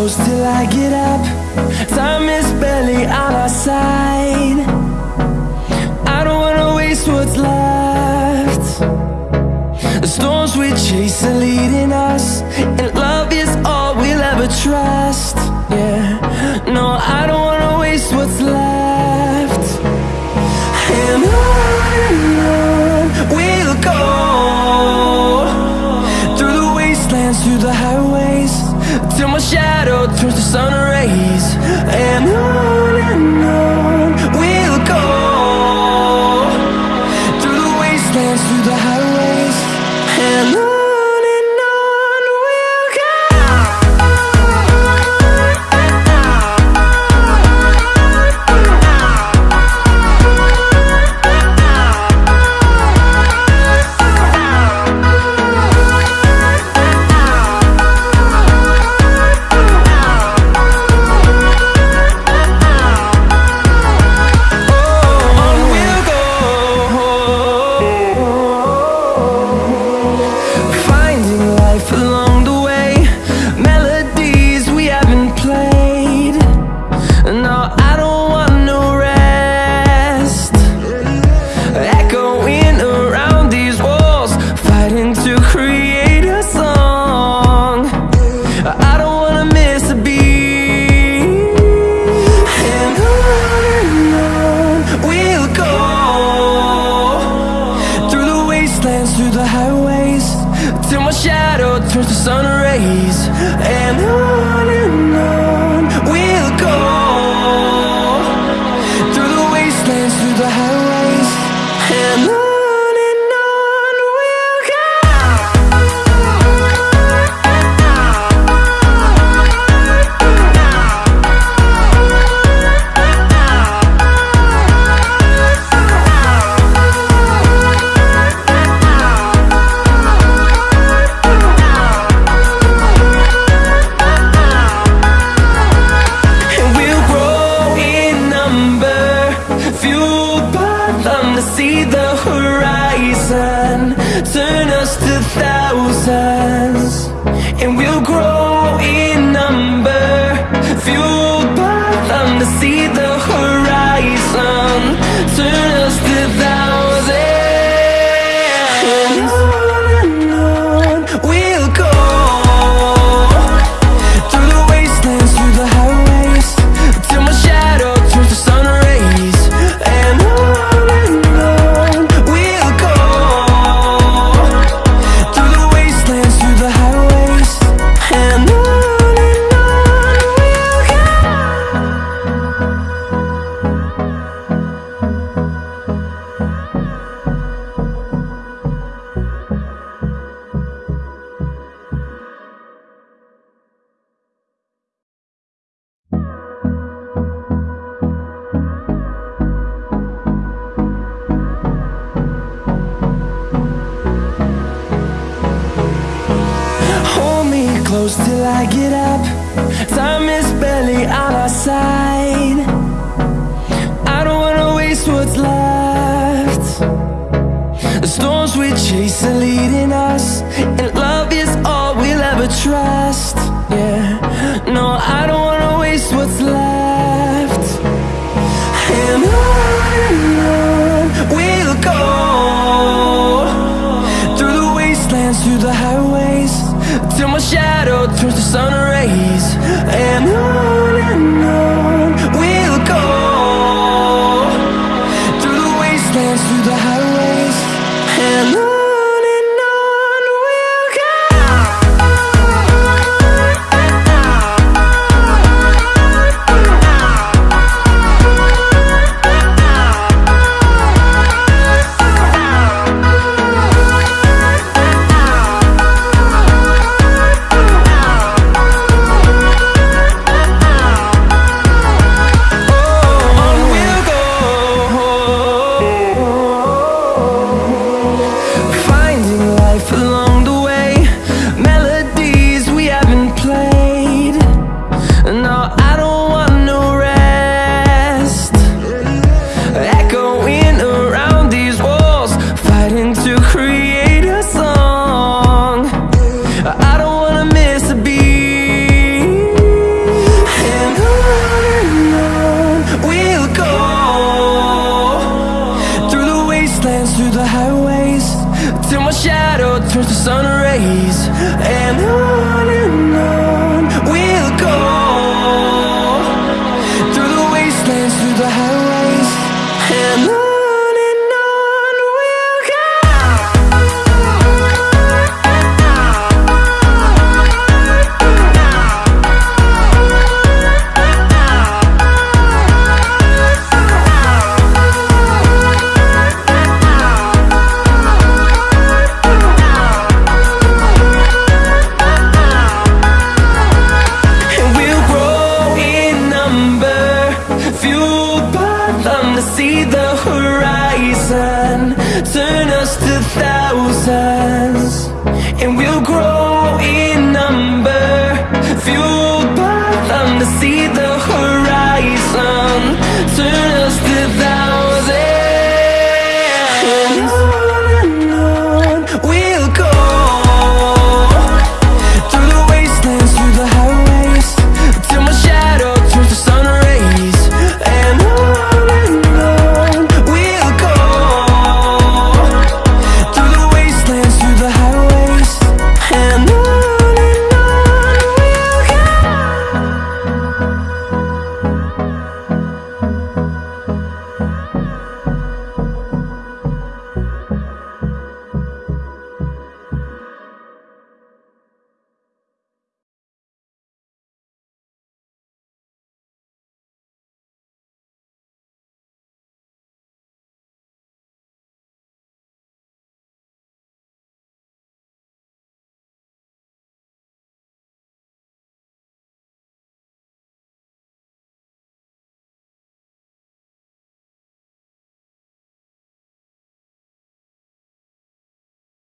close till I get up. Time is barely on our side. I don't wanna waste what's left. The storms we chase are leading us, and love is all we'll ever trust. Yeah, no, I don't wanna waste what's left. And on we'll go through the wastelands, through the highways, till my shadow turns to sun rays. And wastelands, through the highways, till my shadow turns to sun rays. And on close till I get up. Time is barely on our side. I don't wanna waste what's left. The storms we chase are leading us, and love till my shadow turns to sun rays. And life along the way. Melodies we haven't played. No, I don't want no rest. Echoing around these walls Fighting to create a song. I don't wanna miss a beat. And on and on we'll go. Through the wastelands, through the highways till my shadow the sun rays and see the